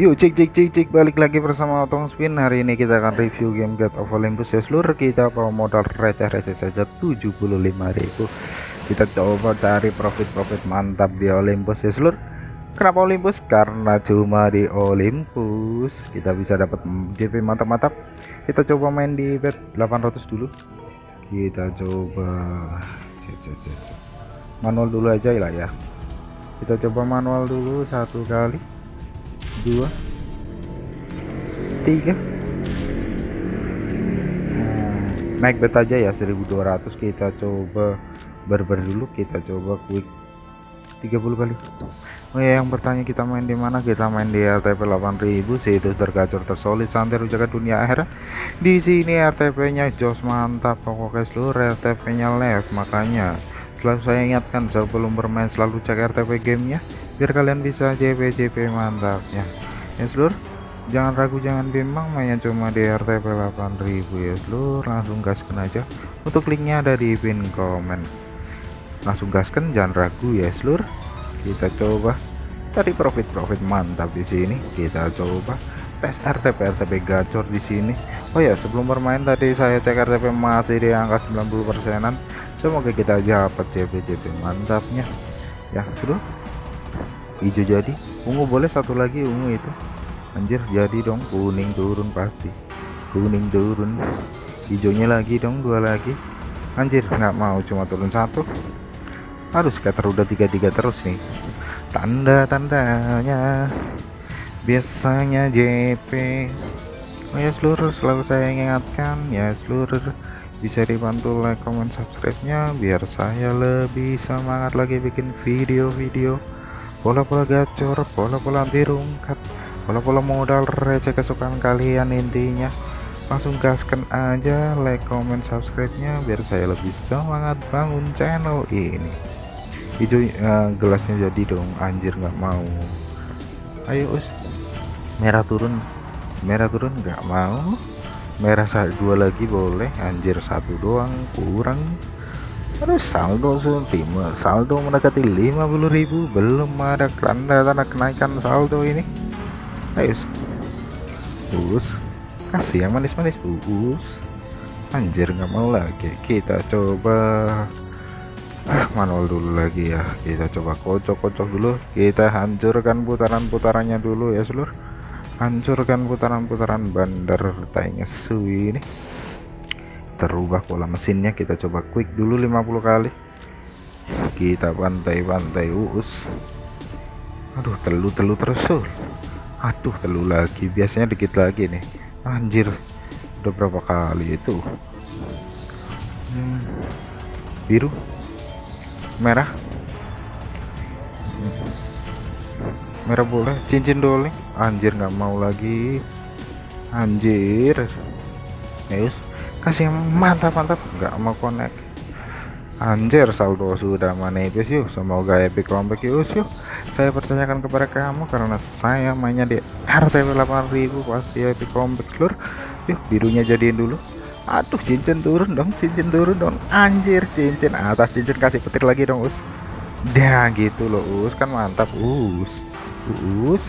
Yuk cek cek cek cek balik lagi bersama Otong Spin. Hari ini kita akan review game God of Olympus. Ya seluruh kita bawa modal receh-receh saja 75.000 Kita coba cari profit-profit mantap di Olympus. Ya seluruh. Kenapa Olympus? Karena cuma di Olympus. Kita bisa dapat JP mantap-mantap. Kita coba main di bet 800 dulu. Kita coba. Manual dulu aja lah ya. Kita coba manual dulu satu kali dua. Tiga. Hmm, naik bet aja ya 1200 kita coba barbar dulu kita coba quick. 30 kali. Oh ya yang bertanya kita main di mana? Kita main di RTP 8000 situs tergacor tersolid santai jaga dunia akhirat. Di sini RTP nya jos mantap pokoknya seluruh RTP nya left makanya selalu saya ingatkan sebelum bermain selalu cek RTP gamenya biar kalian bisa JP JP mantapnya ya. Seluruh jangan ragu jangan bimbang mainnya cuma di RTP 8000 ya seluruh langsung gaskan aja. Untuk linknya ada di pin komen. Langsung gaskan jangan ragu ya seluruh kita coba. Tadi profit-profit mantap di sini. Kita coba. Tes RTP RTP gacor di sini. Oh ya sebelum bermain tadi saya cek RTP masih di angka 90 persenan. Semoga kita dapat JP JP mantapnya. Ya sudah hijau jadi. Ungu boleh satu lagi ungu itu. Anjir jadi dong. Kuning turun pasti. Kuning turun. Hijaunya lagi dong dua lagi. Anjir nggak mau cuma turun satu. Harus kata udah tiga-tiga terus nih. Tanda-tandanya. Biasanya JP oh ya seluruh selalu saya ingatkan. Ya seluruh. Bisa dibantu like comment subscribe nya biar saya lebih semangat lagi bikin video-video pola-pola gacor pola-pola anti rungkat pola-pola modal receh kesukaan kalian intinya. Langsung gaskan aja like comment subscribe nya biar saya lebih semangat bangun channel ini. Hijau uh, gelasnya jadi dong anjir nggak mau. Ayo us. Merah turun. Merah turun nggak mau. Merah dua lagi boleh anjir satu doang kurang terus saldo ultima saldo mendekati 50.000 belum ada tanda-tanda kenaikan saldo ini. Ayo us. Kasih yang manis-manis us. Anjir nggak mau lagi. Kita coba. Ah, manual dulu lagi ya. Kita coba kocok-kocok dulu. Kita hancurkan putaran-putarannya dulu ya seluruh hancurkan putaran-putaran bandar tanya suwi ini terubah pola mesinnya. Kita coba quick dulu 50 kali. Kita pantai-pantai uus. Aduh telu-telu terus aduh telu lagi. Biasanya dikit lagi nih. Anjir udah berapa kali itu? Hmm. biru merah. Merah boleh cincin dole anjir nggak mau lagi. Anjir. Yes kasih mantap mantap. Nggak mau connect. Anjir saldo sudah manipis yuk. Semoga epic comeback yuk yuk. Saya percayakan kepada kamu karena saya mainnya di RTP 8000 pasti epic comeback seluruh yuk birunya jadiin dulu. Aduh cincin turun dong cincin turun dong. Anjir cincin atas cincin kasih petir lagi dong us. Dah gitu loh us. Kan mantap us. Us.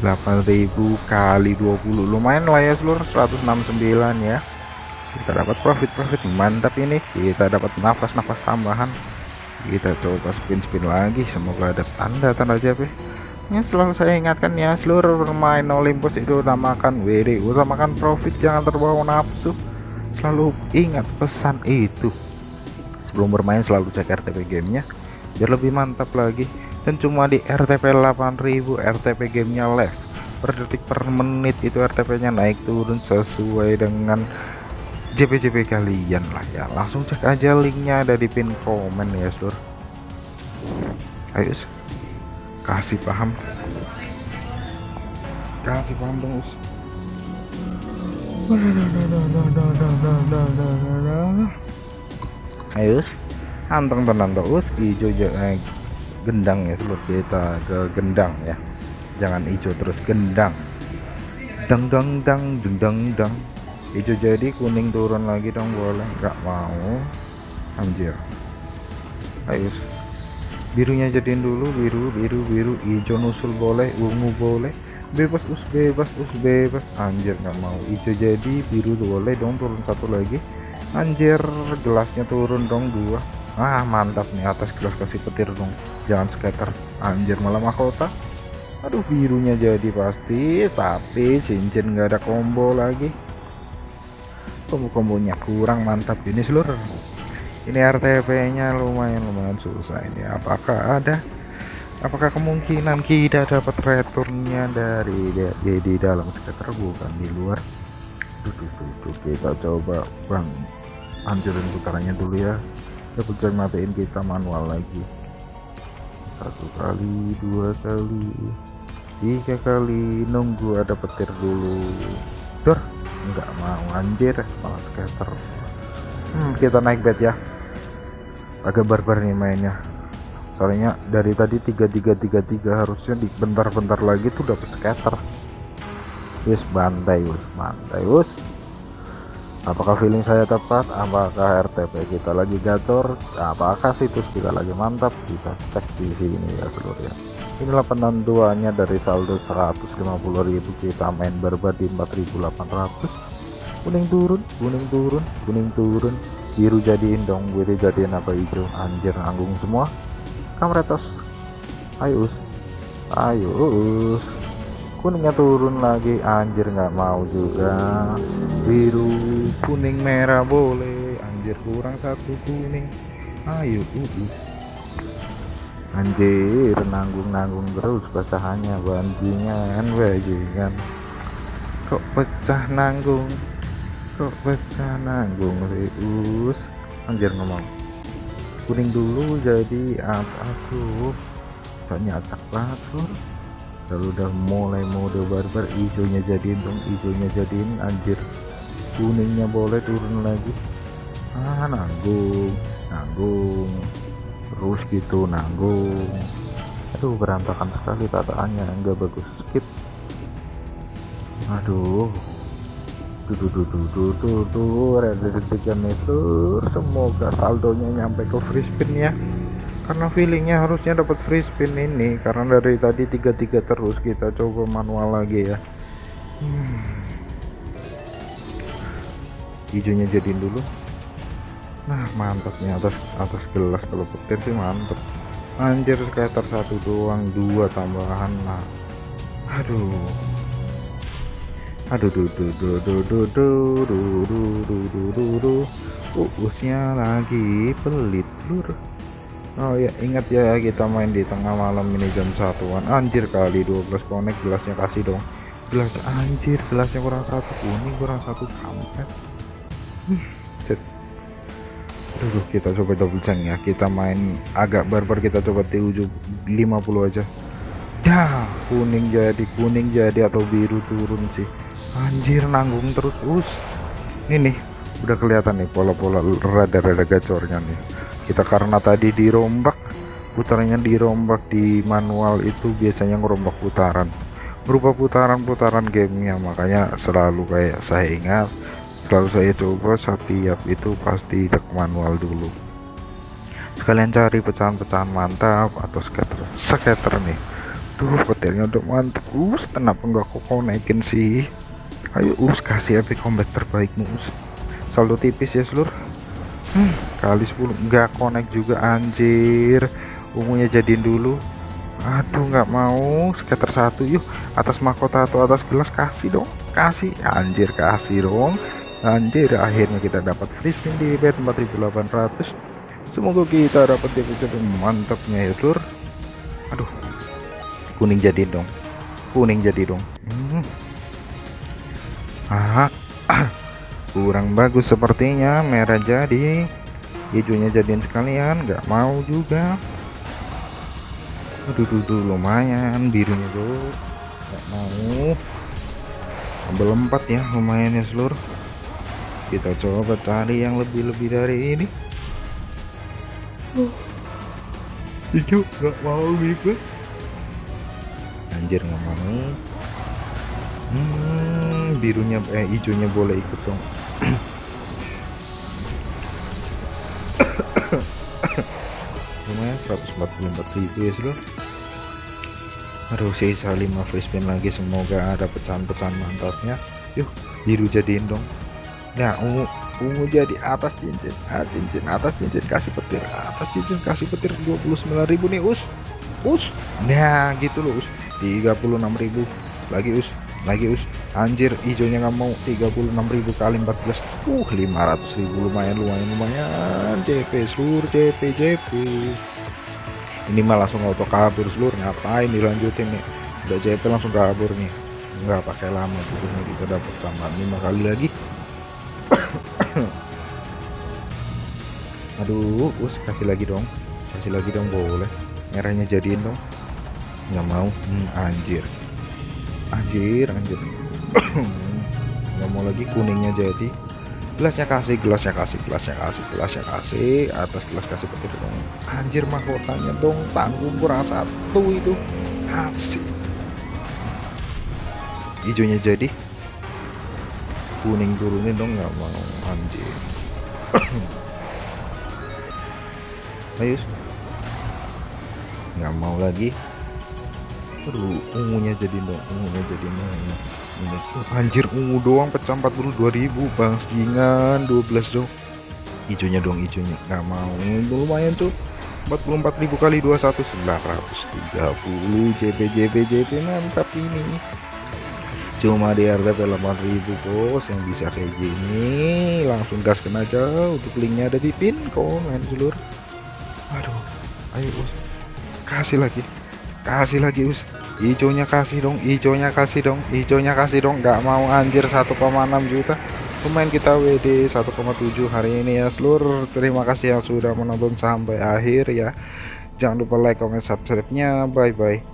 8000 kali 20 lumayan lah ya seluruh 169 ya kita dapat profit-profit mantap ini. Kita dapat nafas-nafas tambahan. Kita coba spin-spin lagi. Semoga ada tanda-tanda JP ini selalu saya ingatkan ya. Seluruh bermain Olympus itu utamakan WD utamakan profit. Jangan terbawa nafsu. Selalu ingat pesan itu. Sebelum bermain selalu cek RTP gamenya. Biar lebih mantap lagi. Dan cuma di RTP 8000 RTP gamenya left. Per detik per menit itu RTP nya naik turun sesuai dengan JP-JP kalian lah ya. Langsung cek aja linknya ada di pin komen ya sur. Ayo kasih paham. Kasih paham dong us. Ayo anteng tenang terus hijau eh, gendang ya seluruh kita ke gendang ya. Jangan hijau terus gendang. Dang dang dang dang dang dang hijau jadi kuning turun lagi dong boleh. Nggak mau. Anjir. Ayo. Birunya jadiin dulu biru biru biru. Hijau nusul boleh ungu boleh. Bebas us bebas us bebas. Anjir nggak mau. Hijau jadi biru boleh dong turun satu lagi. Anjir gelasnya turun dong dua. Ah mantap nih atas gelas kasih petir dong. Jangan skater anjir malah mahkota. Aduh birunya jadi pasti tapi cincin nggak ada combo lagi combo-kombonya kurang mantap ini seluruh ini RTP nya lumayan lumayan susah ini. Apakah ada apakah kemungkinan kita dapat returnnya dari di, di dalam skater bukan di luar. Tuh, tuh, tuh, tuh, kita coba bang. Hancurin putarannya dulu ya. Kita matiin kita manual lagi. Satu kali dua kali tiga kali. Nunggu ada petir dulu. Dor nggak mau anjir malah skater. Hmm, kita naik bed ya. Agak barbar nih mainnya. Soalnya dari tadi 3333 harusnya di bentar-bentar lagi tuh dapat scatter wis bantai wis bantai wis. Apakah feeling saya tepat? Apakah RTP kita lagi gacor? Apakah situs kita lagi mantap? Kita cek di sini ya seluruh ya inilah penentuannya dari saldo 150.000 kita main barbar di 4.800 kuning turun kuning turun kuning turun. Biru jadiin dong biru jadiin apa hijau anjir nanggung semua. Kamretos. Ayo us ayo us kuningnya turun lagi. Anjir nggak mau juga. Biru kuning merah boleh. Anjir kurang satu kuning. Ayo uh, anjir nanggung-nanggung terus pecahannya bandingan bajingan kok pecah nanggung? Kok pecah nanggung Reus? Anjir ngomong. Kuning dulu jadi apa aku. Soalnya acak banget sur kalau udah mulai mode barbar hijaunya jadiin dong hijaunya jadiin. Anjir kuningnya boleh turun lagi. Ah nanggung nanggung terus gitu nanggung. Aduh berantakan sekali tataannya enggak bagus. Skip. Aduh. Tuh tuh tuh tuh detik itu semoga saldonya nyampe ke free spin ya. Karena feelingnya harusnya dapat free spin ini karena dari tadi tiga-tiga terus kita coba manual lagi ya. Hmm. hijaunya jadiin dulu nah mantapnya atas atas gelas kalau petir sih mantep anjir skater satu doang dua tambahan nah aduh aduh duh duh duh duh duh duh duh duh duh duh duh uusnya lagi pelit lur Oh ya ingat ya kita main di tengah malam ini jam satuan anjir kali 12 connect gelasnya kasih dong gelas anjir gelasnya kurang satu kuning kurang satu kampret Aduh kita coba double change ya. Kita main agak barbar kita coba T7 50 aja. Dah kuning jadi kuning jadi atau biru turun sih. Anjir nanggung terus. Us. Ini nih udah kelihatan nih pola-pola rada-rada gacornya nih. Kita karena tadi dirombak putarannya dirombak di manual itu biasanya ngerombak putaran. Berupa putaran-putaran gamenya makanya selalu kayak saya ingat selalu saya coba setiap itu pasti cek manual dulu. Sekalian cari pecahan-pecahan mantap atau scatter scatter nih. Tuh petirnya udah mantap. Us kenapa enggak kok naikin sih? Ayo us kasih epic combat terbaik us. Saldo tipis ya seluruh hmm, kali 10 nggak connect juga anjir. Ungunya jadiin dulu. Aduh nggak mau. Skater satu yuk. Atas mahkota atau atas gelas kasih dong. Kasih. Anjir kasih dong anjir akhirnya kita dapat free spin di bet 4800 semoga kita dapat deposit mantapnya ya sur. Aduh kuning jadi dong. Kuning jadi dong. Hmm. ah kurang bagus sepertinya. Merah jadi. Hijaunya jadiin sekalian. Nggak mau juga. Aduh tuh, lumayan. Birunya tuh nggak mau. Ambil empat ya lumayan ya seluruh kita coba cari yang lebih-lebih dari ini. Hijau nggak mau gitu anjir nggak mau. Hmm, birunya eh hijaunya boleh ikut dong. Lumayan 144 ribu ya seluruh aduh sisa 5 free spin lagi. Semoga ada pecahan-pecahan mantapnya. Yuk biru jadiin dong nah ungu ungu jadi atas cincin. Ah, cincin atas cincin kasih petir. Atas cincin kasih petir 29.000 nih us. Us. Nah gitu loh us. 36.000 lagi us. Lagi us. Anjir hijaunya nggak mau. 36.000 kali 14 uh 500.000 lumayan lumayan lumayan. JP seluruh JP JP ini mah langsung auto kabur seluruh ngapain dilanjutin nih? Udah JP langsung kabur nih. Nggak pakai lama gitu kita dapat tambahan lima kali lagi aduh us kasih lagi dong. Kasih lagi dong boleh. Merahnya jadiin dong. Nggak mau. Hmm, anjir. Anjir anjir. Nggak mau lagi kuningnya jadi. Gelasnya kasih gelasnya kasih gelasnya kasih gelasnya kasih. Atas gelas kasih petir dong. Anjir mahkotanya dong. Tanggung kurang satu itu. Kasih hijaunya jadi. Kuning turunin dong nggak mau. Anjir ayo nggak mau lagi. Aduh, ungunya jadi dong ungunya jadi dong anjir ungu doang pecah 42.000 bang. Setingan 12 dong hijaunya dong hijaunya nggak mau. Lumayan tuh. 44.000 kali 21 930 JP JP JP mantap ini. Cuma di RTP 8000 bos yang bisa kayak gini. Langsung gaskan aja. Untuk linknya ada di pin komen seluruh aduh. Ayo bos kasih lagi. Kasih lagi us. Hijaunya kasih dong hijaunya kasih dong hijaunya kasih dong. Nggak mau anjir 1,6 juta. Pemain kita WD 1,7 hari ini ya seluruh. Terima kasih yang sudah menonton sampai akhir ya. Jangan lupa like comment subscribe nya bye bye